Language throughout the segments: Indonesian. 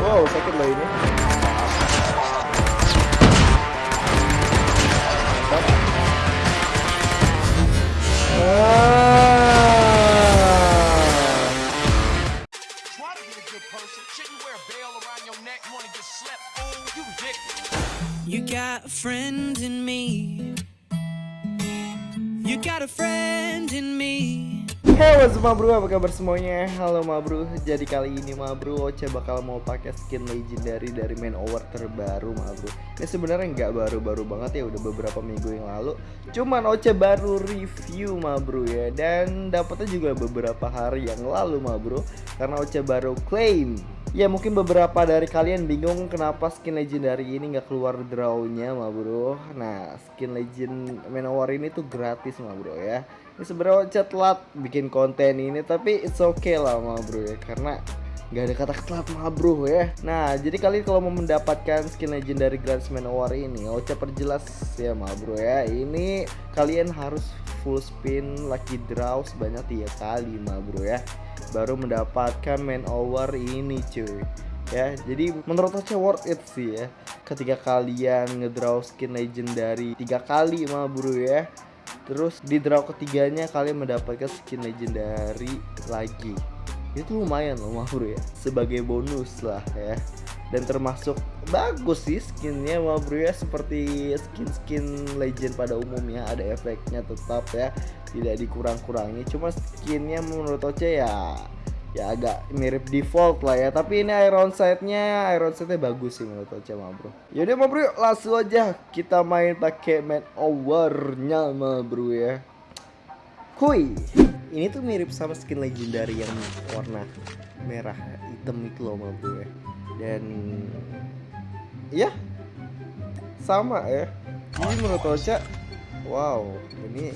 Wow, sakit loh ini. Me. Halo semua bro, apa kabar semuanya? Halo ma bro, jadi kali ini ma bro Oce bakal mau pakai skin legendary dari main over terbaru ma bro Ini sebenarnya nggak baru-baru banget ya, udah beberapa minggu yang lalu. Cuman Oce baru review ma bro ya. Dan dapetnya juga beberapa hari yang lalu ma bro Karena Oce baru claim. Ya mungkin beberapa dari kalian bingung kenapa skin legendary ini nggak keluar drawnya ma bro Nah skin legend Manowar ini tuh gratis ma bro ya sebenarnya Oce telat bikin konten ini tapi it's okay lah ma bro ya. Karena nggak ada kata telat ma bro ya. Nah jadi kalian kalau mau mendapatkan skin legendary gratis Manowar ini Oce perjelas ya ma bro ya. Ini kalian harus full spin lucky draw sebanyak tiga kali ma bro ya. Baru mendapatkan main over ini cuy. Ya jadi menurut Oce worth it sih ya. Ketika kalian ngedraw skin legendary tiga kali mah bro ya terus di draw ketiganya kalian mendapatkan skin legendary lagi. Itu lumayan loh mah bro ya. Sebagai bonus lah ya. Dan termasuk bagus sih skinnya mah bro ya. Seperti skin-skin legend pada umumnya ada efeknya tetap ya. Tidak dikurang-kurangi. Cuma skinnya menurut Oce ya ya agak mirip default lah ya. Tapi ini iron sight-nya iron sight-nya bagus sih menurut Oce mah bro. Yaudah mah bro langsung aja kita main pakai main over-nya mah bro ya. Kuy ini tuh mirip sama skin legendary yang warna merah hitam itu loh mah bro ya. Dan ya sama ya. Ini menurut Ocha wow ini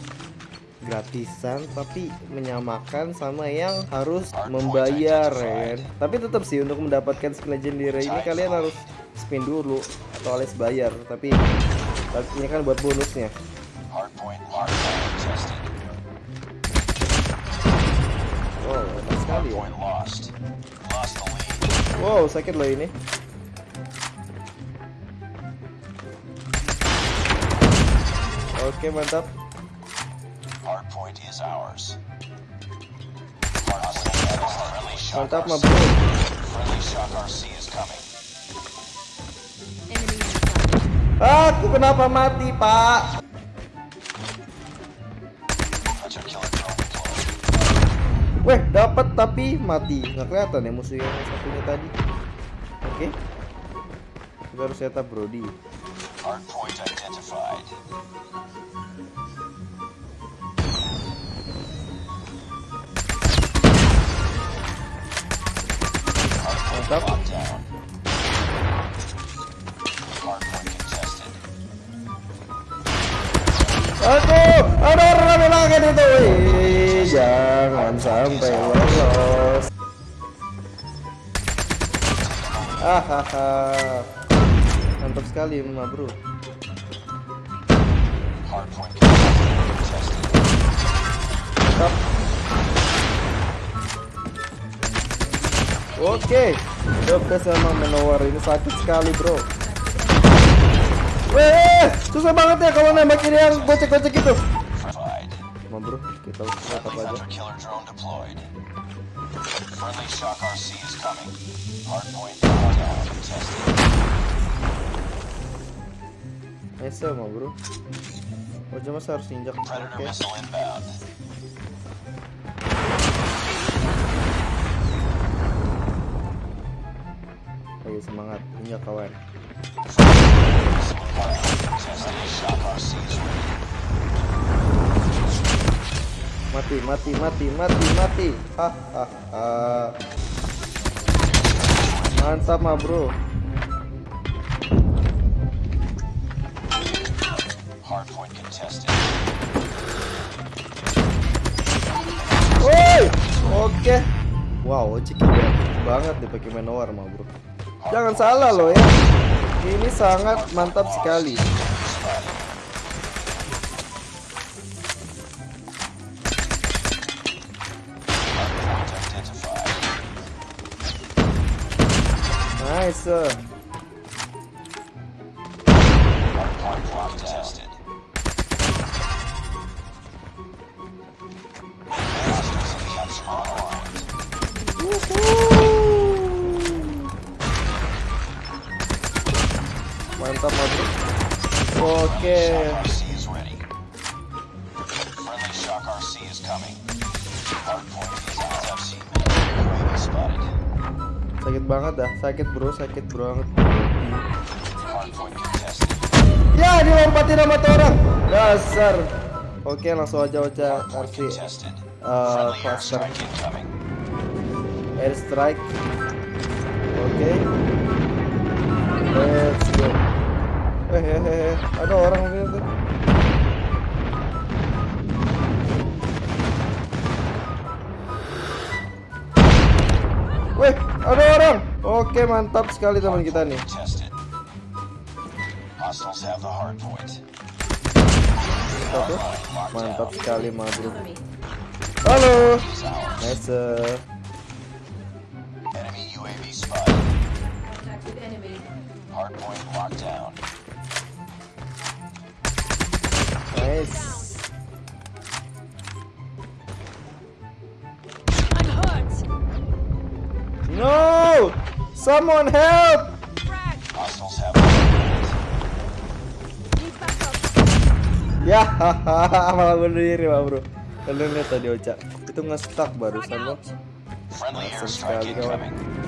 gratisan tapi menyamakan sama yang harus membayar ya kan? Tapi tetap sih untuk mendapatkan skill legendary ini kalian harus spin dulu atau alias bayar. Tapi ini kan buat bonusnya. Wow ya. Wow sakit loh ini. Oke mantap Is ours. Mantap bro aku kenapa mati pak. Weh, dapat tapi mati. Nggak kelihatan ya musuh yang satunya tadi. Oke. Kita harus setup Brody. Hardpoint identified. Contested. Aduh, ada rame banget itu. Wih, jangan sampai lolos. Hahaha. Mantap sekali, Bro. Hardpoint Oke, Dokter sama menawar ini sakit sekali bro. Weh, susah banget ya kalau nembakin yang gocek-gocek itu. Identified. Ma bro, kita tetap Friendly aja. Nice ma bro. Oh cuma harus injak. Oke. Oke semangat, injak kawan. Mati, mati, mati, mati, mati. Hahaha. Mantap ma bro. Hardpoint contested. Woi, oke. Wow, Ciki banget deh pakai manowar mah bro. Jangan salah loh ya. Ini sangat mantap sekali. Nice. Touchy. UAV spotted. Sakit banget dah, sakit bro, sakit banget. Hardpoint contested. Ya, dilompatin sama orang. Dasar. Oke, langsung aja kasih contested. uh, cluster incoming. airstrike. Oke. Let's go. Eh, eh, eh, eh. ada orang lihat tuh. Weh, ada orang. Oke, mantap sekali teman kita nih. Mantap ya. Mantap sekali, ma bro. Halo. Nice. Hardpoint locked down. Nice. I'm hurt. No! Someone help! Hostiles have. Ya, hahaha, malah berdiri, ma bro. Kalian lihat tadi Ocha, itu nge-stuck barusan loh. Friendly airstrike sekali, kawan. incoming.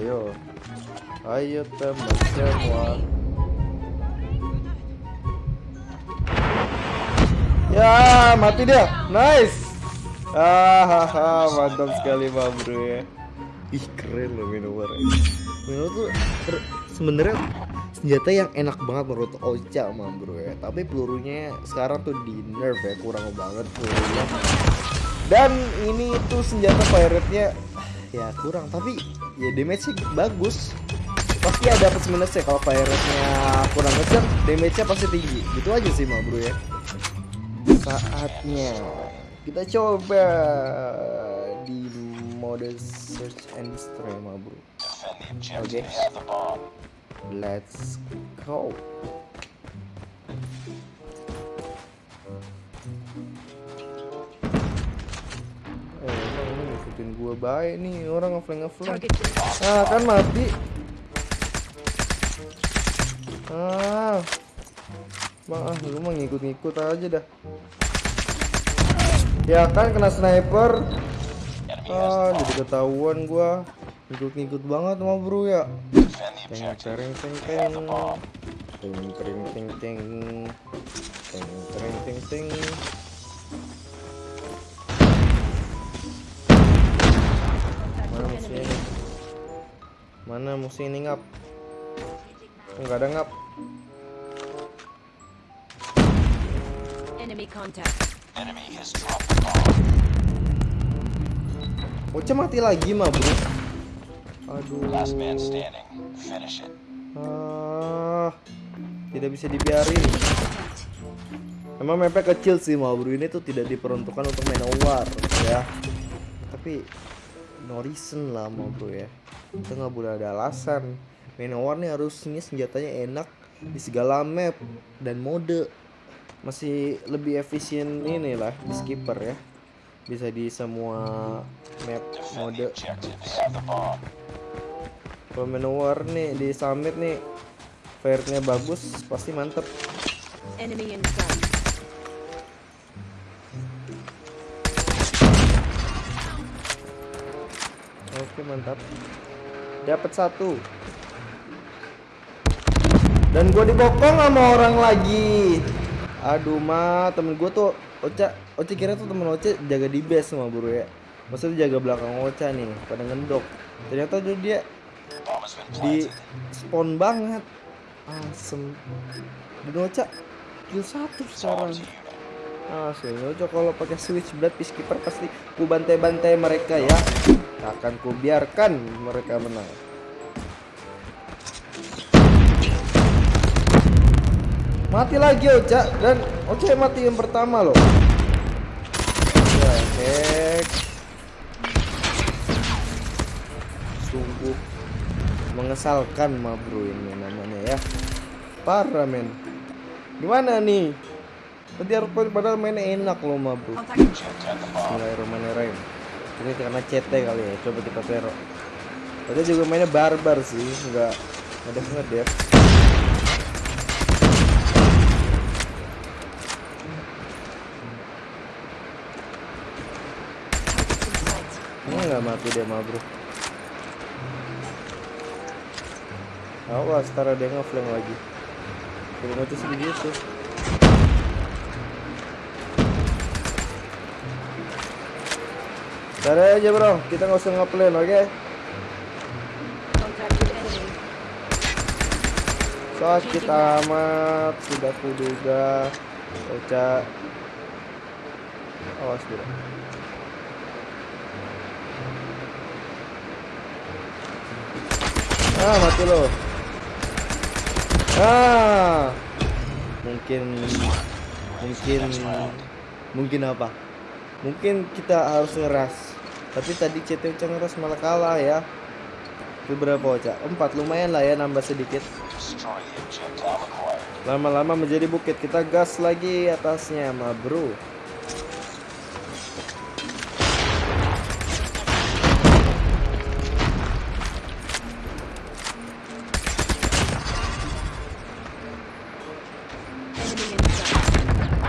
Ayo. Ayo teman semua. Ya, mati dia. Nice. Ah, mantap sekali, ma bro ya. Ih, keren loh Minotaur. Minotaur tuh sebenarnya senjata yang enak banget menurut Ocha, ma bro ya. Tapi pelurunya sekarang tuh di nerf ya, kurang banget pelurunya. Dan ini tuh senjata pirate-nya ya kurang, tapi ya damage-nya bagus. Pasti ada plus minusnya kalau pirate-nya kurang ngejar, damage-nya pasti tinggi. Gitu aja sih, ma bro ya. Saatnya kita coba di mode search and destroy, ma bro. Objective. Okay. Let's go. Ngikutin gua baik nih orang ngeflank ngeflank. Ah, kan mati. Ah. Bang, ah, lu mah ngikut-ngikut aja dah. Ya kan kena sniper. Ah, jadi ketahuan gua. Ngikut-ngikut banget sama bro ya. Teng teng teng. Teng tereng teng teng. Teng tereng teng teng. Mana musuh ini ngap? Enggak ada ngap. Enemy contact. Enemy has dropped the bomb. Oce mati lagi mah bro. Aduh. Last man standing. Finish it. Ah, tidak bisa dibiarin. Emang mapnya kecil sih bro ini tuh tidak diperuntukkan untuk main war ya. Tapi no reason lah mau bro ya. Kita nggak boleh ada alasan. Main war nih harusnya senjatanya enak di segala map dan mode. Masih lebih efisien ini lah di skipper ya. Bisa di semua map mode. Kalau main war nih di summit nih fire-nya bagus pasti mantep. Mantap. Dapat satu. Dan gue dibokong sama orang lagi. Aduh ma, temen gue tuh Ocha, Ocha kira tuh temen Ocha jaga di base sama bro ya. Maksudnya jaga belakang Ocha nih, pada ngendok. Ternyata tuh dia di spawn banget. Asem. Dan Ocha kill satu sekarang. Asli Ocha kalau pakai switchblade peacekeeper pasti ku bantai-bantai mereka ya. Tak akan ku biarkan mereka menang. Mati lagi Ocha dan Ocha mati yang pertama loh. Ya, heck. Sungguh mengesalkan ma bro ini namanya ya. Parah men. Gimana nih? Tadi hardpoint padahal mainnya enak loh ma bro. Bismillahirrahmanirrahim. Ini karena CT kali ya. Coba kita teror. Tadi juga mainnya barbar sih, nggak ngedef ngedef. Ini nggak mati dia ma bro. Awas, taruh dia ngeflank lagi. Belum mati segitu. Taruh aja bro, kita nggak usah ngeplan, oke? Sakit amat, sudah kuduga. Oca. Awas bro. Ah, mati lo. Ah. Mungkin mungkin mungkin apa? Mungkin kita harus ngeras. Tapi tadi CT Uca ngeras malah kalah ya. Itu berapa Oca? Empat lumayan lah ya nambah sedikit. Lama-lama menjadi bukit. Kita gas lagi atasnya, ma bro.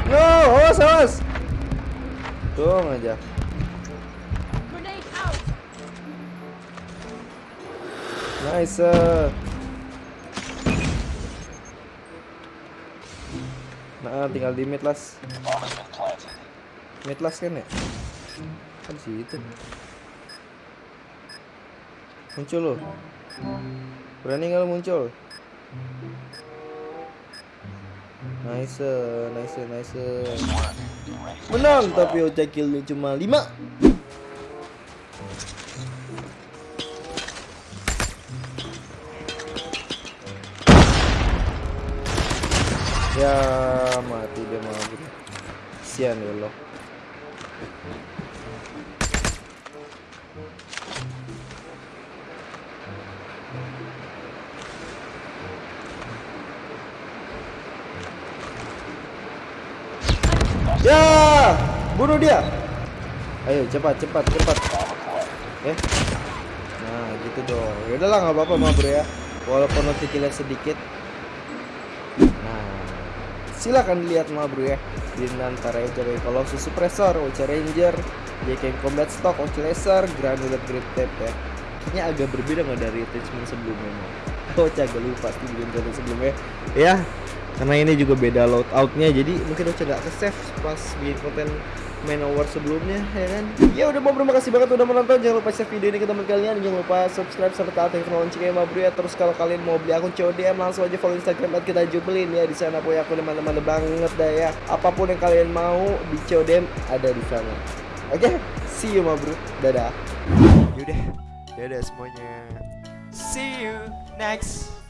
No, aja. Nice. Nah, tinggal di mid las. Mid las kan ya? Kan situ. Muncul lo. Berani nggak muncul? Nice, nice, nice. Menang tapi Ocha killnya cuma 5 Ya mati dia bro. Sian ya lo. Ya, bunuh dia. Ayo cepat cepat cepat. Eh. Nah, gitu dong. Ya udahlah nggak apa-apa mah ya. Walaupun nanti kalian sedikit. Silakan dilihat mah bro ya. Di antara Ocha Colossus Suppressor, Ocha Ranger, JKM Combat Stock, Ocha Laser, Granular Grip Tape ya. Kayaknya agak berbeda nggak dari attachment sebelumnya. Ocha agak lupa sih di attachment sebelumnya. Ya, karena ini juga beda loadoutnya jadi mungkin Ocha nggak ke save pas bikin konten main over sebelumnya ya kan? Ya udah mau terima kasih banget udah menonton. Jangan lupa share video ini ke teman kalian. Jangan lupa subscribe serta aktifkan loncengnya ma bro ya terus kalau kalian mau beli akun CODM langsung aja follow instagram at kita jubelin. Ya di sana punya aku teman-teman banget dah ya. Apa pun yang kalian mau di CODM ada di sana. Oke? See you ma bro. Dadah. Yaudah, dadah semuanya. See you next